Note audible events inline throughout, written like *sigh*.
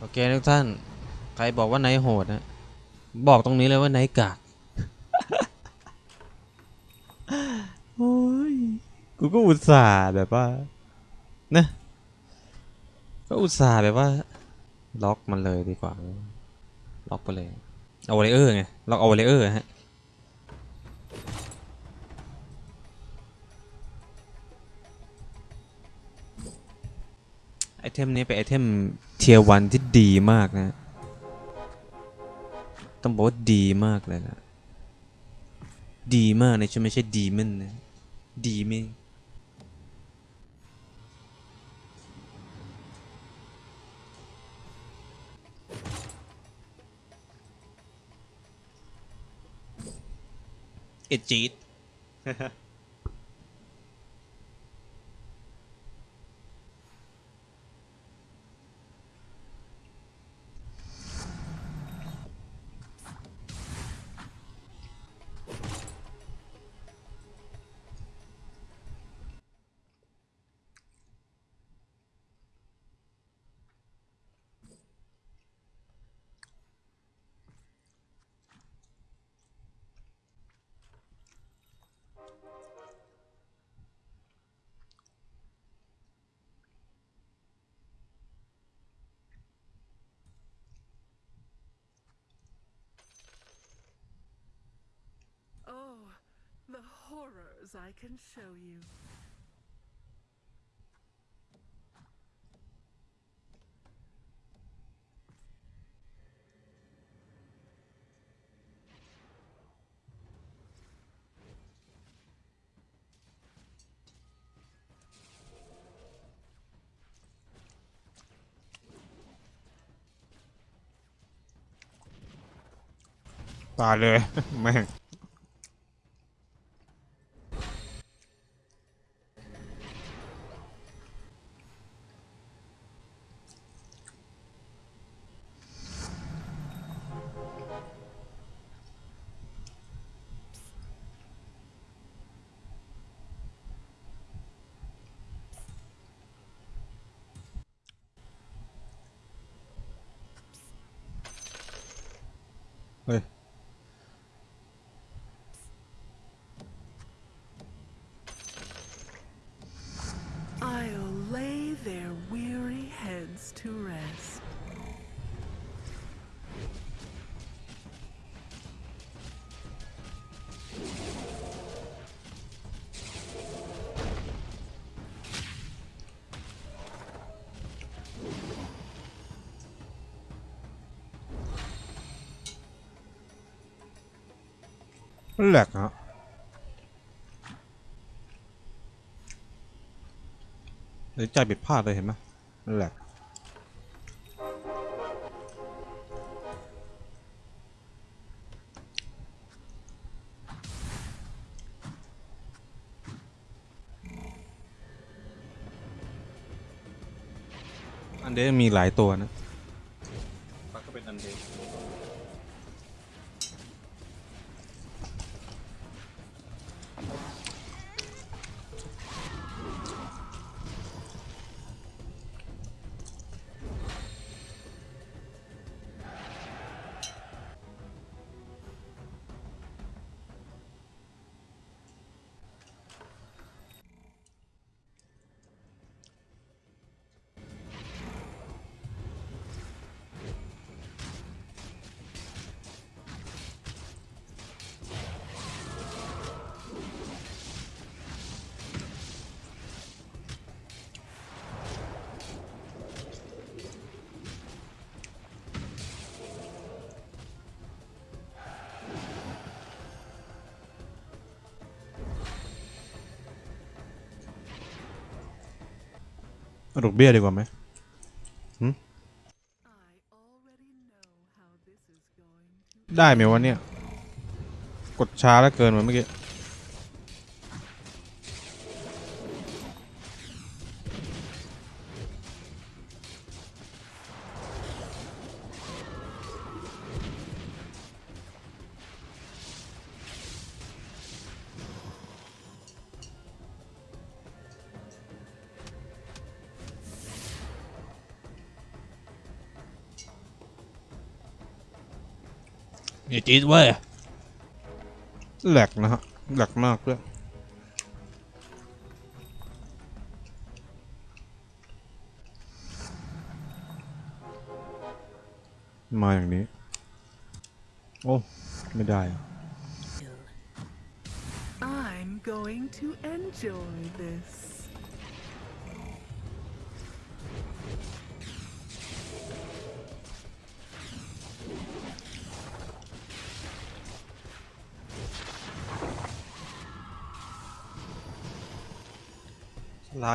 โอเคทุกท่าน ใครบอกว่าไนโหดนะบอกตรงนี้เลยว่าไนกากโอ้ยกูก็อุตส่าห์แบบว่านะก็อุตส่าห์แบบว่า ล็อกมันเลยดีกว่า ล็อกไปเลยเอาวเลเยอร์ไงล็อกเอาวเลเยอร์ฮะ เทมนี้เป็นไอเทมเทียวันที่ดีมากนะ ต้องบอกว่าดีมากเลยนะ ดีมากนะใช่ไม่ใช่ดีมันนะ ดีไม่เอดจีด horrors I can show you. ตายเลย แม่ง *laughs* เแหลกฮะหรือใจผิดพลาดเลยเห็นไหมมันแหลกอันเดมีหลายตัวนะ เอาดอกเบี้ยดีกว่าไหมได้ไหมวะเนี่ย กดช้าแล้วเกินเหมือนเมื่อกี้ จีดเว้ยแหลกนะฮะแหลกมากด้วยมาอย่างนี้ โอ้ ไม่ได้อะ I'm going to enjoy this. ล้า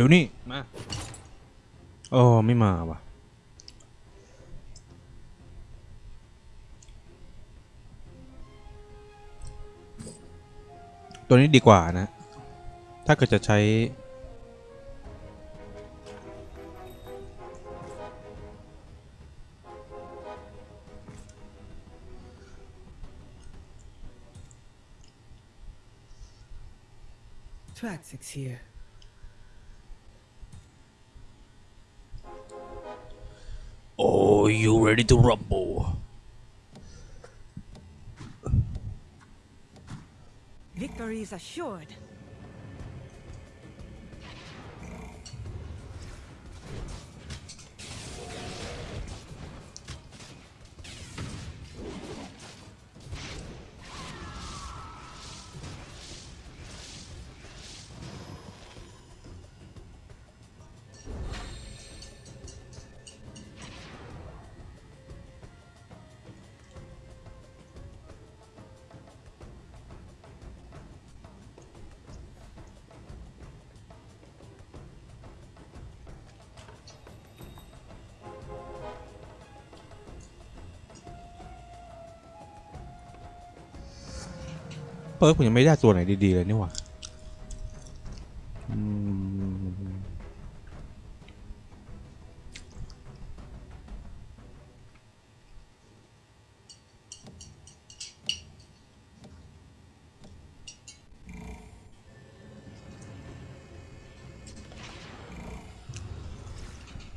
ดี๋ยวนี่มาโอ้ไม่มาว่ะตัวนี้ดีกว่านะ ถ้าเกิดจะใช้ Traxix here. Ready to rumble Victory is assured. เปิร์กผมยังไม่ได้ตัวไหนดีๆเลยนี่หว่า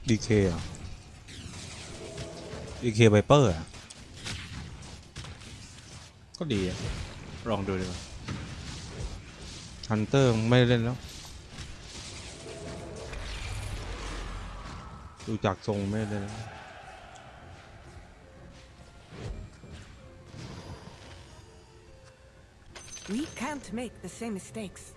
อีเคอะดีเคไวเปอร์อะก็ดีอะ ลองดูดีกว่าฮันเตอร์ไม่ได้เล่นแล้ว ดูจากทรงไม่ได้เล่นแล้ว We can't make the same mistakes.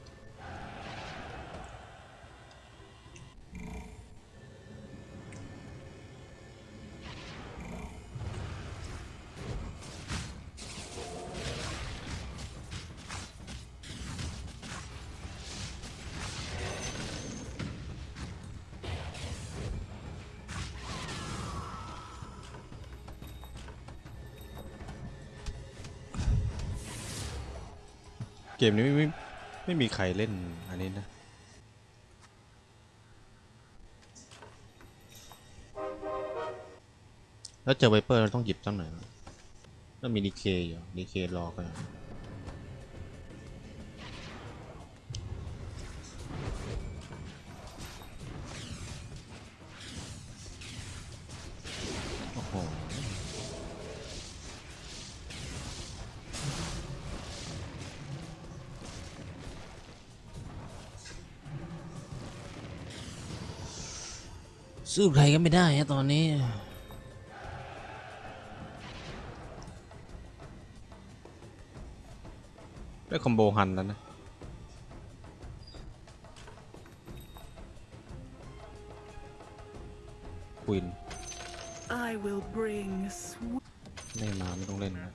เกมนี้ไม่ไม่ไม่มีใครเล่นอันนี้นะแล้วเจอไวเปอร์เราต้องหยิบตั้งไหนแล้วมีดีเคอยู่ดีเครอกัน สู้ใครก็ไม่ได้ฮะตอนนี้ ได้คอมโบฮันแล้วนะควิน I will bring sweet. ไม่มาไม่ต้องเล่นนะ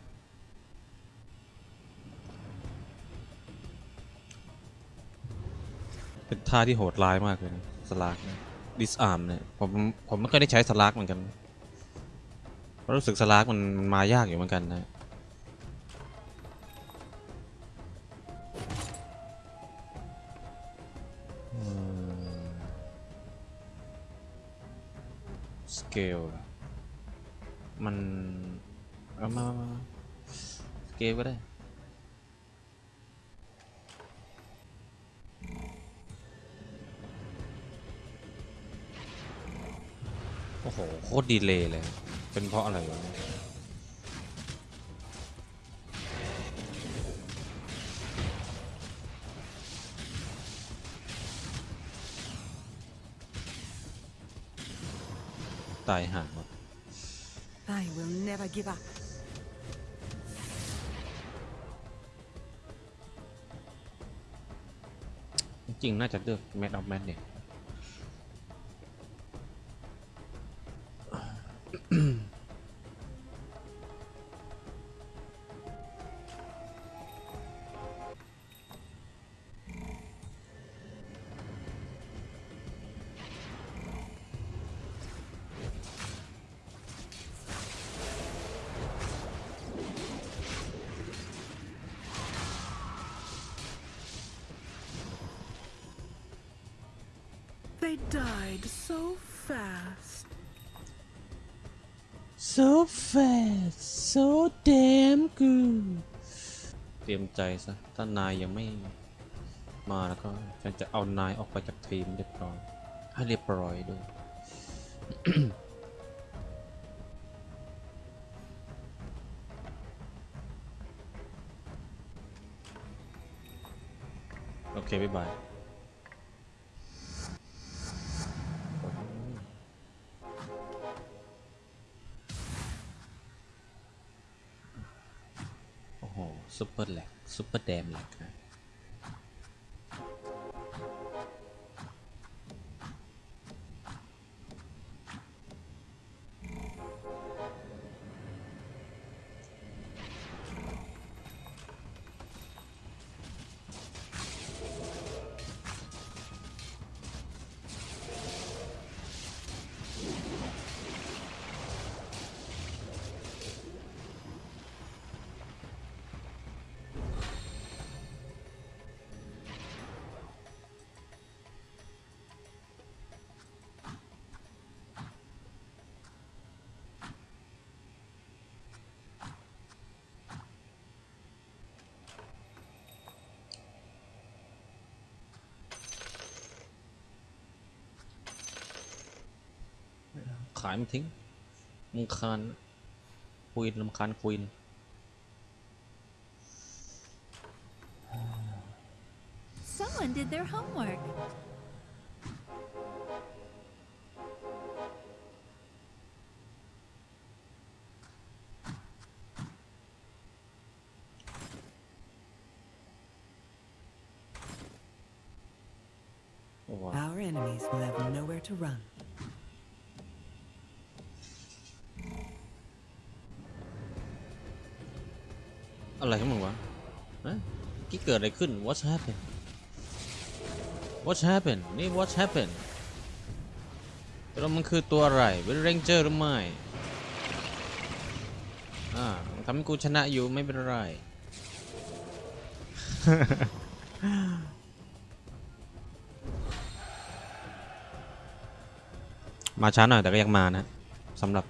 เป็นท่าที่โหดร้ายมากเลยนะสลากดิส อาร์มเนี่ยผมผมไม่เคยได้ใช้สลากเหมือนกันเพราะรู้สึกสลากมันมันมายากอยู่เหมือนกันนะสเกลมันเอามาสเกลก็ได้ โอ้โหโคตรดีเลยเลย เป็นเพราะอะไรวะเนี่ยตายห่างวะ I will never give up. จริงๆน่าจะเลือกแมทออฟแมทเนี่ย ใจซะ ถ้านายยังไม่มาแล้วก็ฉันจะเอานายออกไปจากทีมเรียบร้อย ให้เรียบร้อยด้วยโอเค บ๊ายบายโอ้โหซุปเปอร์แลก ซุปเปอร์แดมเลกน ขายมันทิ้งมึงคานควีนลำคาญควีน Someone did their homework. โอ้โห Our enemies will have nowhere to run. อะไรของมึงวะฮะกี่เกิดอะไรขึ้น What's happened What's happened นี่ What's happened แล้วมันคือตัวอะไรเป็นเรนเจอร์หรือไม่อ่าทำให้กูชนะอยู่ไม่เป็นไรมาช้าหน่อยแต่ก็ยังมานะสำหรับ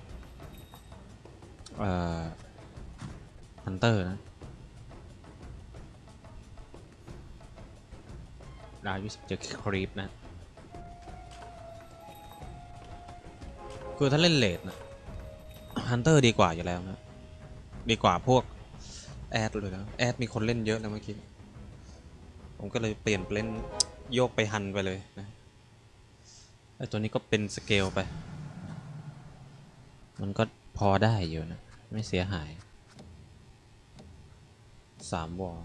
เอ่อ hunter นะ ดาวยี่สิบเจอ creep นะคือถ้าเล่น late นะ hunter ดีกว่าอยู่แล้วนะดีกว่าพวกแอดเลยนะแอดมีคนเล่นเยอะแล้วเมื่อกี้ ผมก็เลยเปลี่ยนเล่นโยกไปฮันไปเลยนะไอตัวนี้ก็เป็นสเกลไป มันก็พอได้อยู่นะ ไม่เสียหายสามวอล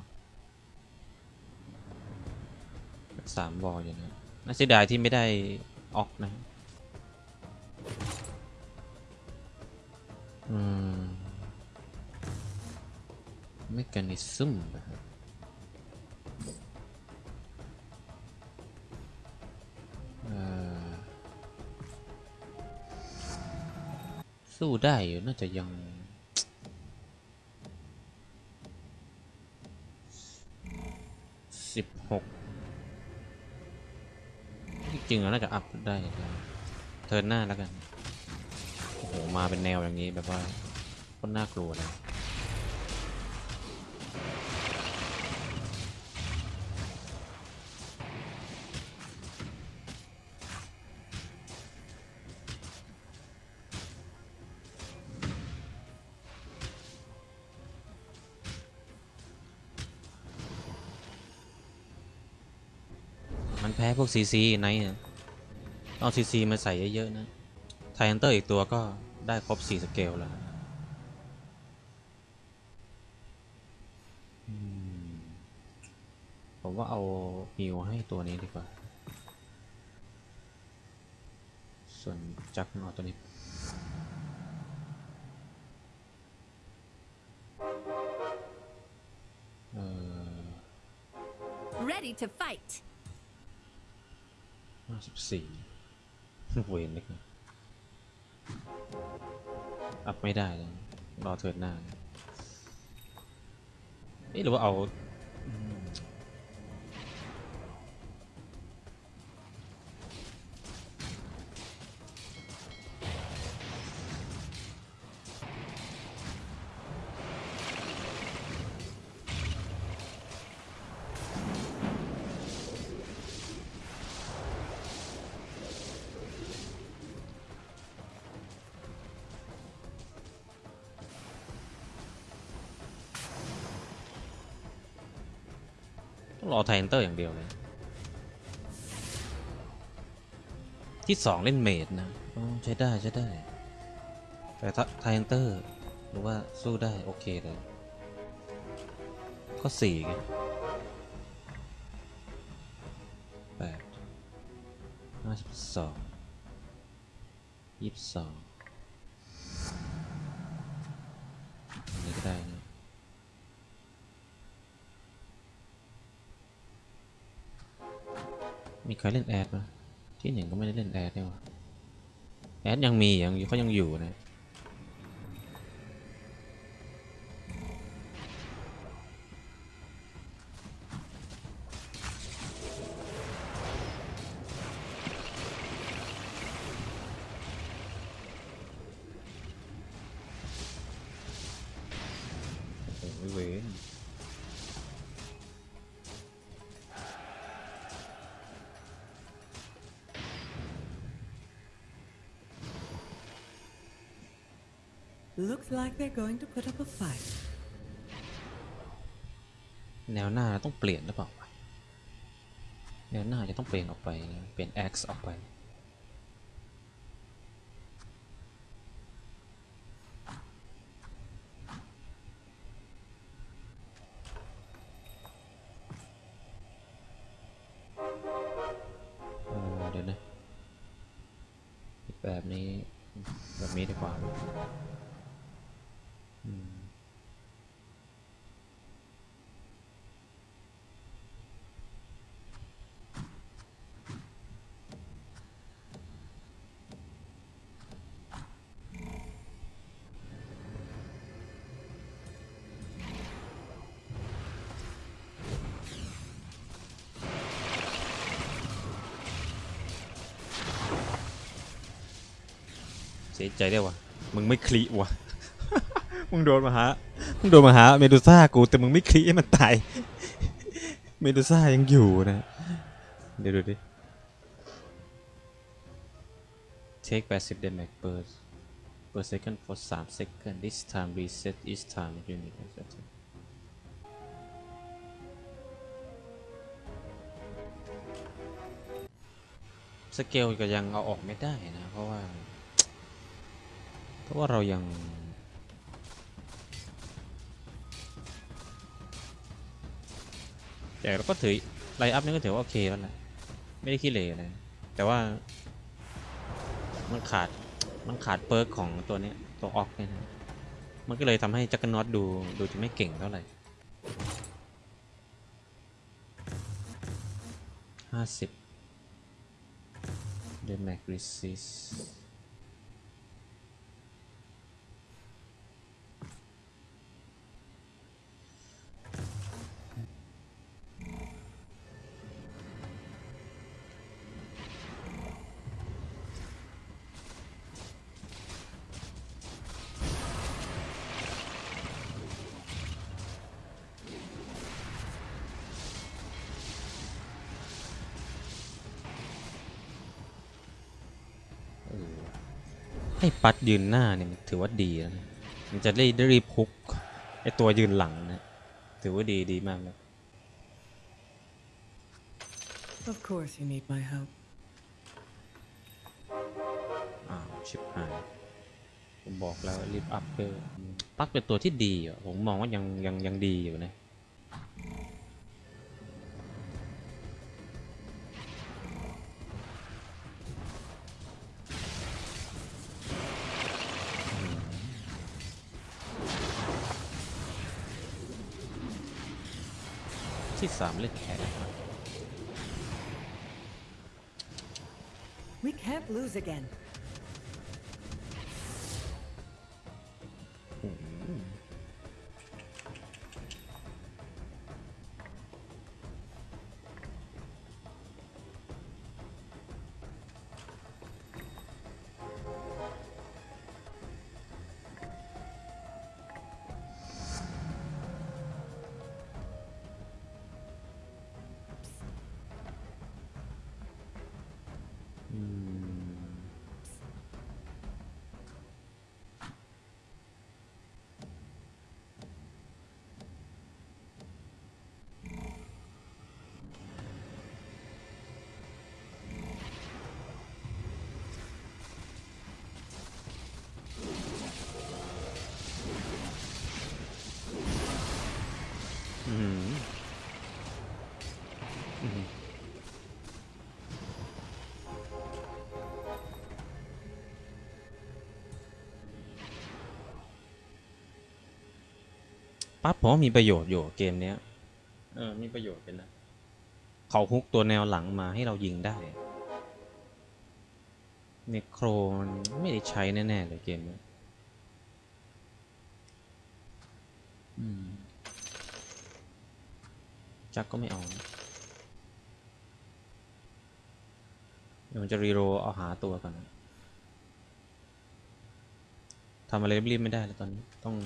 สามวอลอยู่นะน่าเสียดายที่ไม่ได้ออกนะ อืมเมกานิซึมนะครับสู้ได้อยู่น่าจะยังสิบหก จริงๆแล้วน่าจะอัพได้เทิร์นหน้าแล้วกัน โอ้โห มาเป็นแนวอย่างนี้แบบว่าคนน่ากลัวเลย ซีซีไนท์อะเอาซีซีมาใส่เยอะๆนะไทแอนเตอร์อีกตัวก็ได้ครบ 4 สเกลแล้วผมว่าเอาฮิวให้ตัวนี้ดีกว่า ส่วนจักรเอตัวนี้เออ Ready to fight. ห้าสิบสี่เวนเล็กนะอัพไม่ได้เลย รอเทิร์นหน้าเอ๊ะหรือว่าเอา ไทแอนเตอร์อย่างเดียวเลย ที่สองเล่นเมดนะใช้ได้ใช้ได้ แต่ไทแอนเตอร์หรือว่าสู้ได้ โอเคเลย ก็สี่ไงแปดห้าสิบสองยี่สิบสองนนี้ก็ได้ มีใครเล่นแอดไหมที่หนึ่งก็ไม่ได้เล่นแอดเนี่ยวะแอดยังมียังอยู่เขายังอยู่นะ ต้องเปลี่ยนหรือเปล่าวะแนวหน้าจะต้องเปลี่ยนออกไปเปลี่ยน X ออกไปเดี๋ยวนะแบบนี้แบบนี้ดีกว่า สียใจได้วยวะมึงไม่คลีวะมึงโดนมาหามึงโดนมาหาเมดูซ่ากูแต่มึงไม่คลีให้มันตาย เมดูซ่ายังอยู่นะ เดี๋ยวดูดิ take 80 damage per per second for 3 second this time reset each time unit is attacked scaled ก็ยังเอาออกไม่ได้นะ เพราะว่า เพราะว่าเรายังแต่เราก็ถือ line up นี่ก็ถือว่าโอเคแล้วแหละไม่ได้ขี้เหร่เลยแต่ว่า มันขาดมันขาด perk ของตัวนี้ตัวออกเนี่ยนะมันก็เลยทำให้ Juggernaut ดูดูจะไม่เก่งเท่าไหร่ห้าสิบเดนแมกริซิส ให้ปัดยืนหน้าเนี่ยมันถือว่าดีแล้วนะ มันจะได้ได้รีบพุกไอตัวยืนหลังนะ ถือว่าดีดีมากเลย Of course you need my help. อ้าวชิบหายผมบอกแล้วรีบอัพเพิ่มปักเป็นตัวที่ดีอะผมมองว่ายังยังยังดีอยู่นะ สามเล่นแข็ง We can't lose again. ปั๊บผมว่ามีประโยชน์อยู่เกมเนี้ย เออ มีประโยชน์เป็นนะเขาฮุกตัวแนวหลังมาให้เรายิงได้เนโครมันไม่ได้ใช้แน่ ๆ เลยเกมเนี้ยอืมจักก็ไม่เอานะเดี๋ยวมันจะรีโรลเอาหาตัวก่อนนะทำอะไรรีบๆไม่ได้แล้วตอนนี้ ต้อง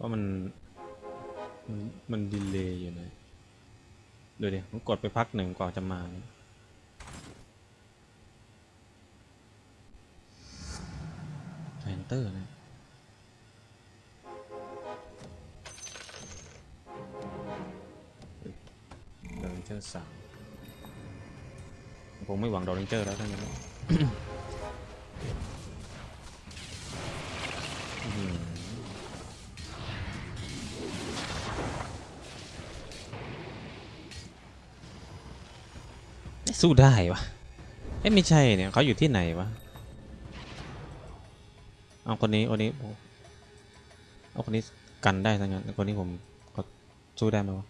ว่ามันมัน มัน delay อยู่นะดูดิมันกดไปพักหนึ่งกว่าจะมาเนี่ย Tidehunter นะDrow Ranger สามผมไม่หวัง Drow Ranger แล้วทั้งนั้น สู้ได้วะเอ้ยไม่ใช่เนี่ยเขาอยู่ที่ไหนวะเอาคนนี้คนนี้เอาคนนี้กันได้ทั้งนั้นคนนี้ผมเขาสู้ได้ไหมวะ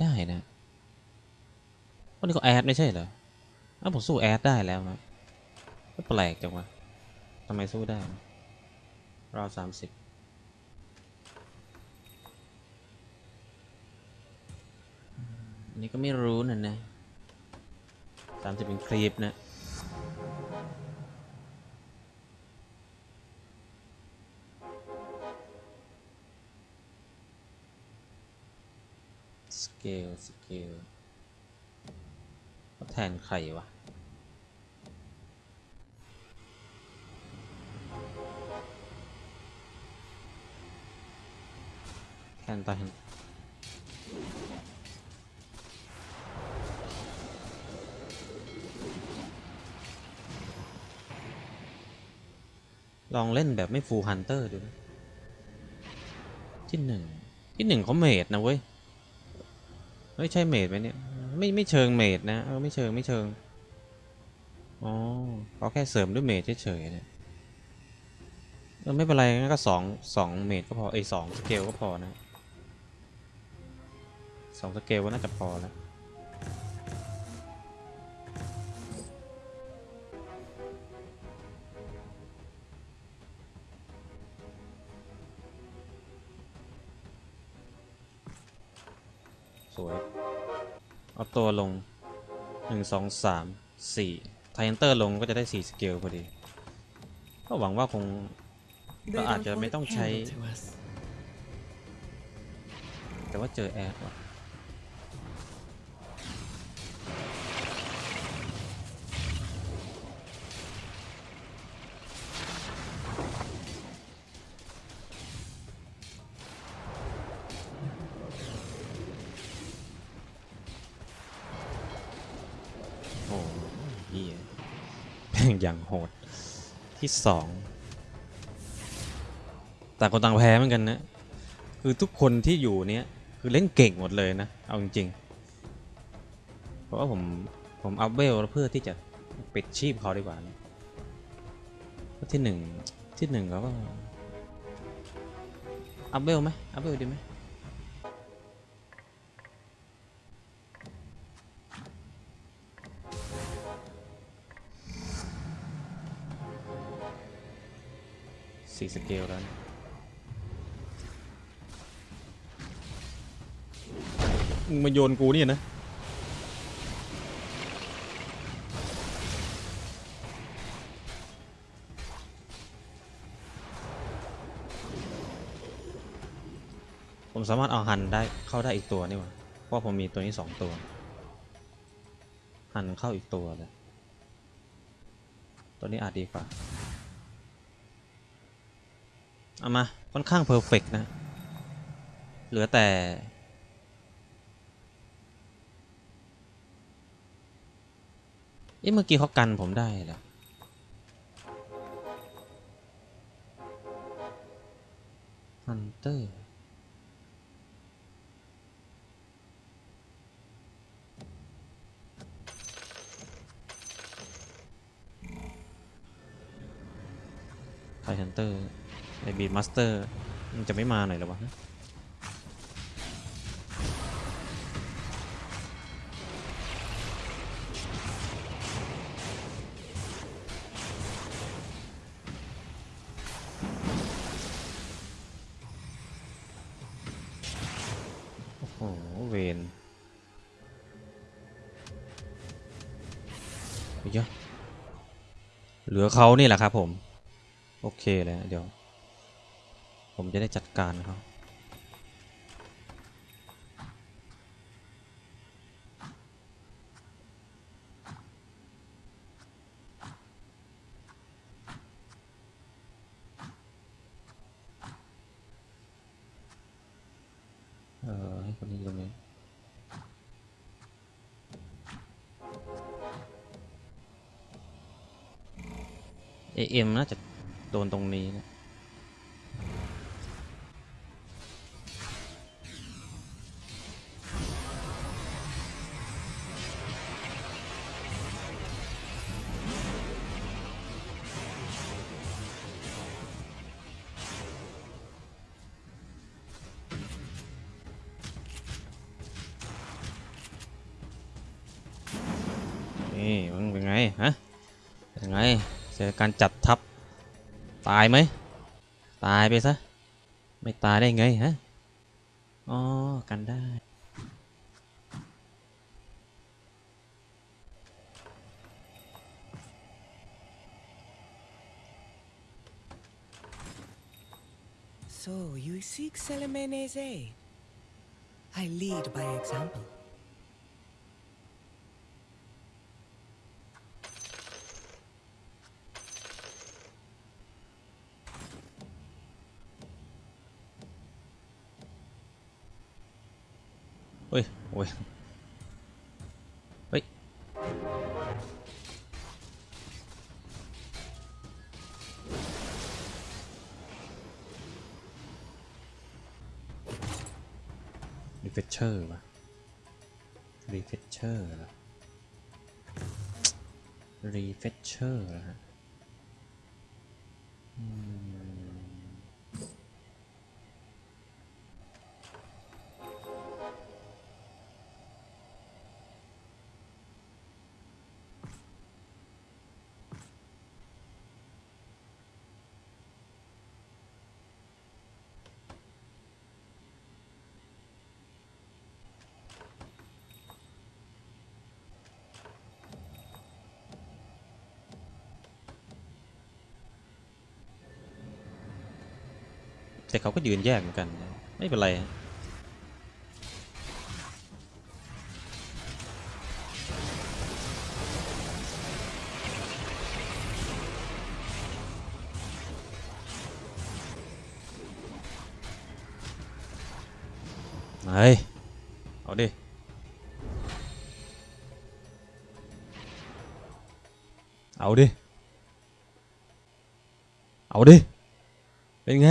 ได้นะคนนี้เขาแอดไม่ใช่เหรออ้าวผมสู้แอดได้แล้วนะแปลกจังวะทำไมสู้ได้ราวสามสิบอันนี้ก็ไม่รู้นะนะ สามสิบเป็นคลิปนะscaled scaled แทนใครวะแทนตาเห็น ลองเล่นแบบไม่ full hunter ดูนะที่หนึ่งที่หนึ่งเขา mage นะเว้ยไม่ใช่ mage ไหมเนี่ยไม่ไม่เชิง mage นะเออไม่เชิงไม่เชิงอ๋อเขาแค่เสริมด้วย mage เฉยๆเนี่ยเออไม่เป็นไรงั้นก็สองสอง mage ก็พอไอสอง scaled ก็พอนะสอง scaled ก็น่าจะพอแล้ว ตัวลงหนึ่งสองสามสี่ไทเอนเตอร์ลงก็จะได้สี่สเกลพอดี ก็หวังว่าคง They But don't aja hold may a tong candle chai- to us. แต่ว่าเจอแอดว่ะ ที่สองต่างคนต่างแพ้เหมือนกันนะคือทุกคนที่อยู่เนี้ยคือเล่นเก่งหมดเลยนะเอาจริงๆเพราะว่าผมผม up level เพื่อที่จะปิดชีพเขาดีกว่านะที่หนึ่งที่หนึ่งเขาก็ up level ไหม up level ดีไหม สี่สเกลแล้วนะมึงมาโยนกูเนี่ยนะ ผมสามารถเอาหันได้เข้าได้อีกตัวนี่หว่าเพราะผมมีตัวนี้สองตัว หันเข้าอีกตัวเลย ตัวนี้อาจดีกว่า เอามา ค่อนข้างเพอร์เฟกนะ เหลือแต่ เอ๊ะเมื่อกี้เขากันผมได้เหรอฮันเตอร์Tidehunter ไอ Beastmaster มันจะไม่มาหน่อยหรอวะโอ้โหเวนเยอะเหลือเขานี่แหละครับผม โอเคเลยเดี๋ยว ผมจะได้จัดการเขาเออให้คนนี้ตรงนี้เอ็มน่าจะโดนตรงนี้นะ การจัดทัพตายไหมตายไปซะไม่ตายได้ไงฮะอ๋อกันได้ So you seek Selemene's aid. I lead by example. โอ้ย เฮ้ย refresher ป่ะ refresher เหรอ refresher เหรอฮะ อืม แต่เขาก็ยืนแยกเหมือนกัน ไม่เป็นไรฮะเฮ้ยเอาดิ เอาดิ เอาดิ เป็นไง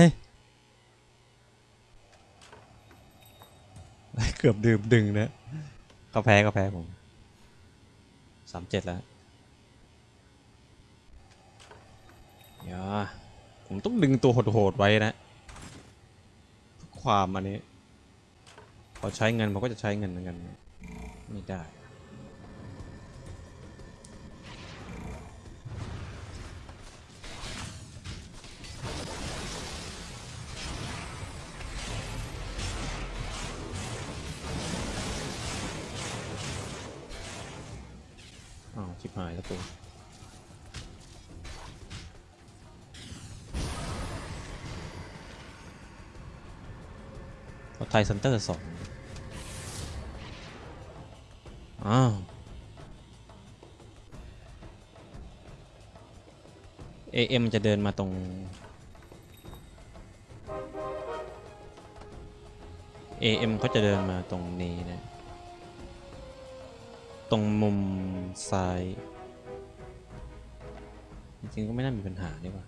เกือบดื่มดึงนะ กาแพ้ก็แพ้ผมสามเจ็ดแล้วอย่าผมต้องดึงตัวโหดๆไว้นะเพื่อความอันนี้พอใช้เงินผมก็จะใช้เงินเหมือนกัน ไม่ได้ หายแล้วกูเอา Tidehunter สองอ้าว AM จะเดินมาตรง AM เขาจะเดินมาตรงนี้นะ ตรงมุมซ้าย จริงๆก็ไม่น่ามีปัญหานี่ว่า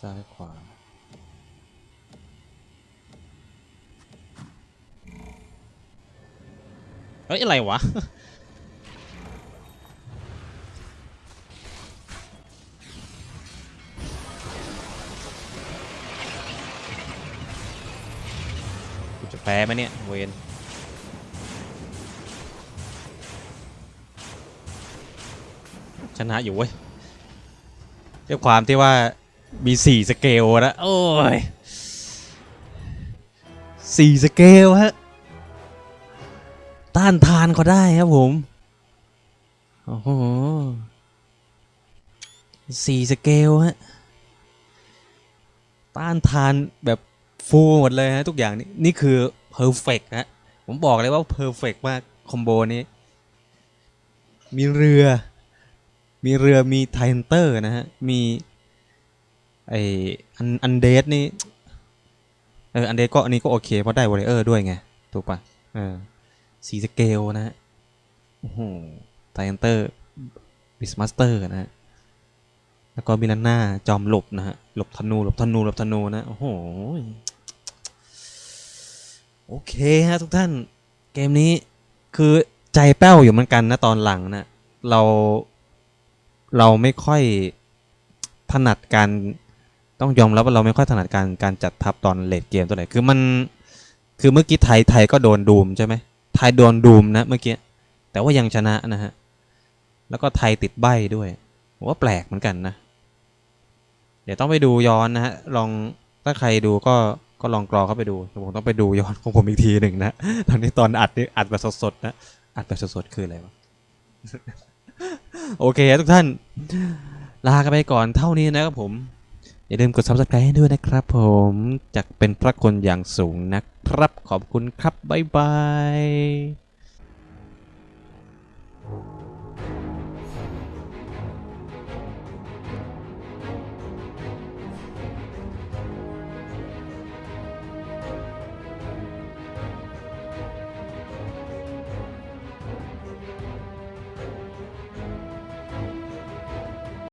ซ้ายขวาเฮ้ย อะไรวะ แพ้ไหมเนี่ย เวนชนะอยู่เว้ยด้วยความที่ว่ามีสี่สเกลนะโอ้ยสี่สเกลฮะ ต้านทานเขาได้ครับผม โอ้โหสี่สเกลฮะ ต้านทานแบบ ฟูลหมดเลยฮะทุกอย่างนี่นี่คือเพอร์เฟกฮะผมบอกเลยว่าเพอร์เฟกมากคอมโบนี้ มีเรือ มีเรือมีไทเตอร์นะฮะ มีไออันอันเดสนี่เอออันเดสก็อันนี้ก็โอเคเพราะได้วอริเออร์ด้วยไง ถูกปะเออสีสเกลนะฮะโอ้โหไทเตอร์บิสมาสเตอร์นะฮะแล้วก็มิลาน่าจอมหลบนะฮะหลบธนูหลบธนูหลบธนูนะ โอ้โห โอเคฮะทุกท่านเกมนี้คือใจแป้วอยู่เหมือนกันนะตอนหลังนะเราเราไม่ค่อยถนัดการต้องยอมรับว่าเราไม่ค่อยถนัดการการจัดทัพตอนเลดเกมตัวไหนคือมันคือเมื่อกี้ไทยไทยก็โดนดูมใช่ไหมไทยโดนดูมนะเมื่อกี้แต่ว่ายังชนะนะฮะแล้วก็ไทยติดใบ้ด้วยผมว่าแปลกเหมือนกันนะ เดี๋ยวต้องไปดูย้อนนะฮะลองถ้าใครดูก็ ก็ลองกรอเข้าไปดูผมต้องไปดูย้อนของผมอีกทีหนึ่งนะตอนนี้ตอนอัดนี่อัดแบบสดๆนะอัดแบบสดๆคืออะไรวะโอเคทุกท่าน ลากันไปก่อนเท่านี้นะครับผม อย่าลืมกด subscribe ให้ด้วยนะครับผมจากเป็นพระคนอย่างสูงนะครับ ขอบคุณครับ บ๊ายบาย